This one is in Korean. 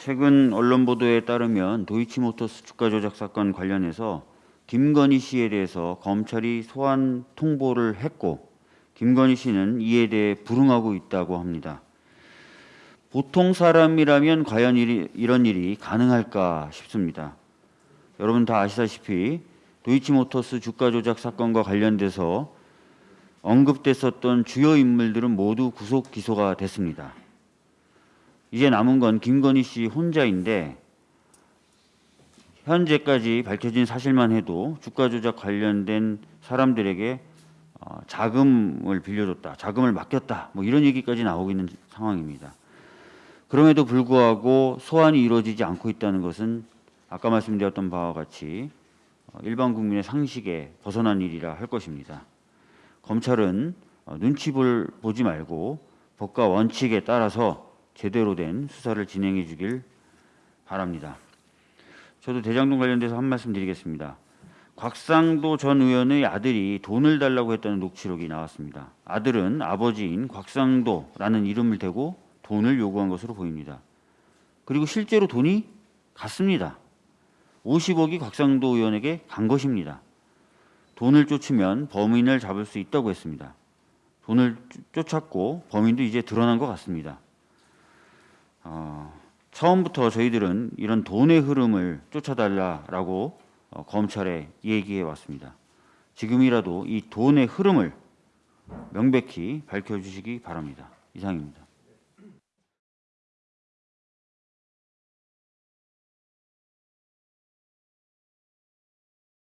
최근 언론 보도에 따르면 도이치모터스 주가 조작 사건 관련해서 김건희 씨에 대해서 검찰이 소환 통보를 했고 김건희 씨는 이에 대해 불응하고 있다고 합니다. 보통 사람이라면 과연 일이, 이런 일이 가능할까 싶습니다. 여러분 다 아시다시피 도이치모터스 주가 조작 사건과 관련돼서 언급됐었던 주요 인물들은 모두 구속 기소가 됐습니다. 이제 남은 건 김건희 씨 혼자인데 현재까지 밝혀진 사실만 해도 주가 조작 관련된 사람들에게 어, 자금을 빌려줬다, 자금을 맡겼다, 뭐 이런 얘기까지 나오고 있는 상황입니다. 그럼에도 불구하고 소환이 이루어지지 않고 있다는 것은 아까 말씀드렸던 바와 같이 어, 일반 국민의 상식에 벗어난 일이라 할 것입니다. 검찰은 어, 눈치 볼 보지 말고 법과 원칙에 따라서 제대로 된 수사를 진행해 주길 바랍니다. 저도 대장동 관련돼서 한 말씀 드리겠습니다. 곽상도 전 의원의 아들이 돈을 달라고 했다는 녹취록이 나왔습니다. 아들은 아버지인 곽상도라는 이름을 대고 돈을 요구한 것으로 보입니다. 그리고 실제로 돈이 갔습니다. 50억이 곽상도 의원에게 간 것입니다. 돈을 쫓으면 범인을 잡을 수 있다고 했습니다. 돈을 쫓았고 범인도 이제 드러난 것 같습니다. 어, 처음부터 저희들은 이런 돈의 흐름을 쫓아달라라고 어, 검찰에 얘기해 왔습니다. 지금이라도 이 돈의 흐름을 명백히 밝혀주시기 바랍니다. 이상입니다.